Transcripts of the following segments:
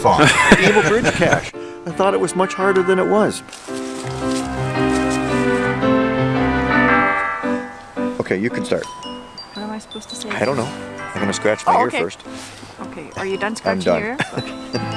bridge cache. I thought it was much harder than it was. Okay, you can start. What am I supposed to say? I don't know. I'm gonna scratch my Oh, ear first. Okay, are you done scratching done. your ear?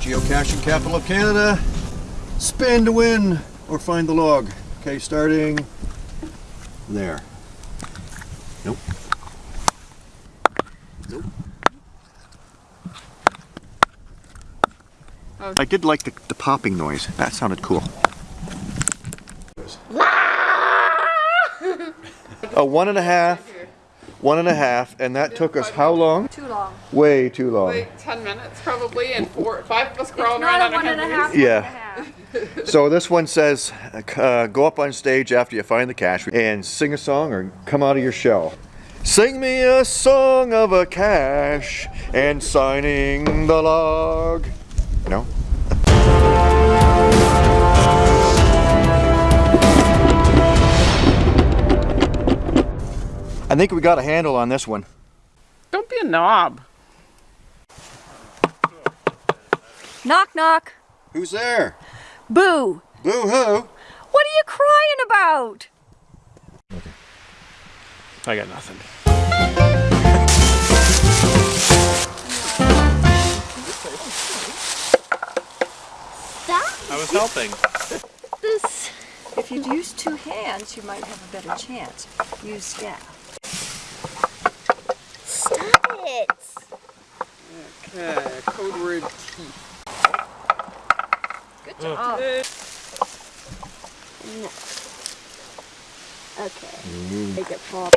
Geocaching capital of Canada. Spin to win or find the log. Okay, starting there. Nope. Nope. I did like the, the popping noise. That sounded cool. A one and a half, one and a half, and that took us how long? Too long. Way too long. Like 10 minutes probably, and four, five of us It's crawling around a on one and a our half. Yeah. one and a half. So this one says, uh, go up on stage after you find the cache and sing a song or come out of your shell. Sing me a song of a cache and signing the log. No? Think we got a handle on this one. Don't be a knob. Knock knock. Who's there? Boo. Boo hoo. What are you crying about? I got nothing. I was helping. This. If you'd use two hands, you might have a better chance. Use staff. Stop it. Okay, code word teeth. Good job. Okay. Make it pop.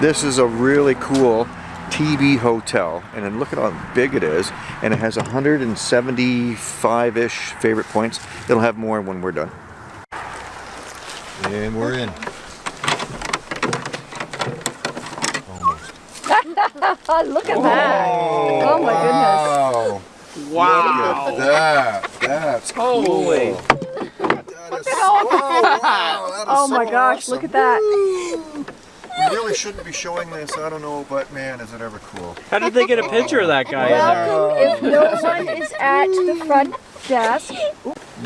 This is a really cool TV hotel, and then look at how big it is, and it has 175-ish favorite points. It'll have more when we're done. And we're in. Almost. Oh, look at that. Oh, oh my goodness. Wow! Wow. Look at that. That's Holy. cool. That is, oh, wow, that is Oh my gosh, awesome. look at that. We really shouldn't be showing this, I don't know, but man, is it ever cool. How did they get a picture of that guy in there? If no one is at the front desk,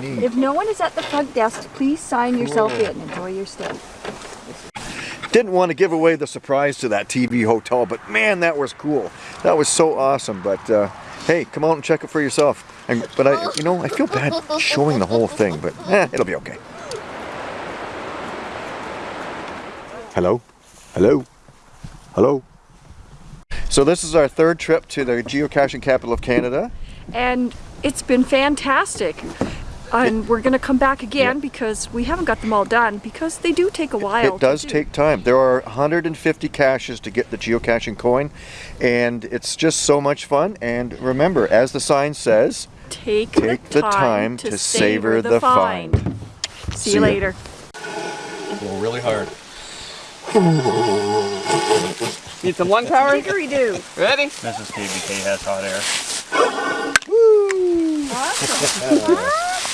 Neat. if no one is at the front desk, please sign yourself in. Enjoy your stay. Didn't want to give away the surprise to that TV hotel, but man, that was cool. That was so awesome. But uh, hey, come out and check it for yourself. And but I, you know, I feel bad showing the whole thing, but eh, it'll be okay. Hello, hello, hello. So this is our third trip to the geocaching capital of Canada. And it's been fantastic. And we're going to come back again because we haven't got them all done because they do take a while. It does do. take time. There are 150 caches to get the geocaching coin, and it's just so much fun. And remember, as the sign says, Take, take the time to savor the find. See, See you later. Pull really hard. Need some lung power? Dickory-doo. Ready? Mrs. KBK has hot air. Awesome.